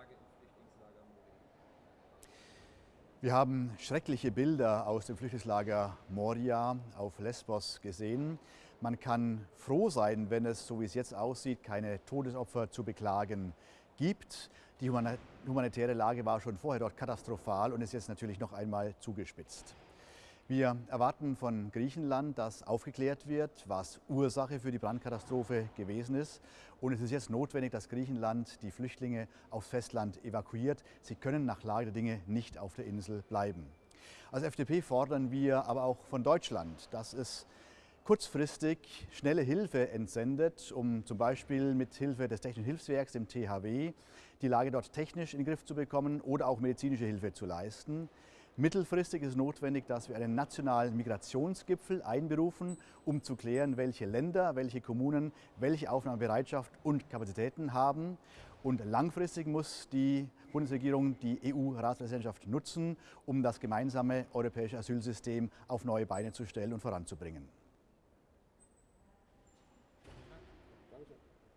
Lage im Flüchtlingslager Moria? Wir haben schreckliche Bilder aus dem Flüchtlingslager Moria auf Lesbos gesehen. Man kann froh sein, wenn es, so wie es jetzt aussieht, keine Todesopfer zu beklagen gibt. Die humanitäre Lage war schon vorher dort katastrophal und ist jetzt natürlich noch einmal zugespitzt. Wir erwarten von Griechenland, dass aufgeklärt wird, was Ursache für die Brandkatastrophe gewesen ist. Und es ist jetzt notwendig, dass Griechenland die Flüchtlinge aufs Festland evakuiert. Sie können nach Lage der Dinge nicht auf der Insel bleiben. Als FDP fordern wir aber auch von Deutschland, dass es kurzfristig schnelle Hilfe entsendet, um zum Beispiel mit Hilfe des Technischen Hilfswerks, dem THW, die Lage dort technisch in den Griff zu bekommen oder auch medizinische Hilfe zu leisten. Mittelfristig ist notwendig, dass wir einen nationalen Migrationsgipfel einberufen, um zu klären, welche Länder, welche Kommunen welche Aufnahmebereitschaft und Kapazitäten haben. Und langfristig muss die Bundesregierung die EU-Ratspräsidentschaft nutzen, um das gemeinsame europäische Asylsystem auf neue Beine zu stellen und voranzubringen.